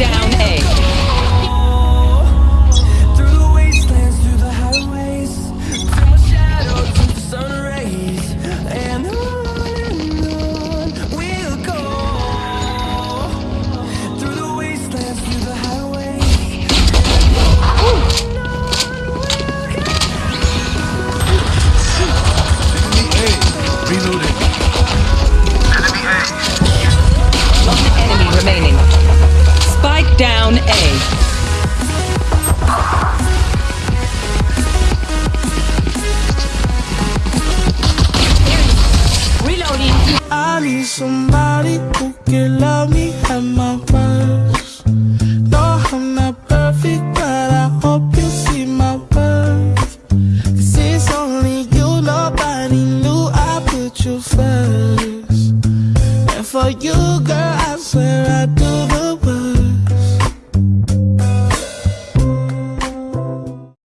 Down A. down A. Reloading. I need somebody who can love me at my worst. No, I'm not perfect, but I hope you see my worth. Cause it's only you, nobody knew I put you first. And for you, girl, I swear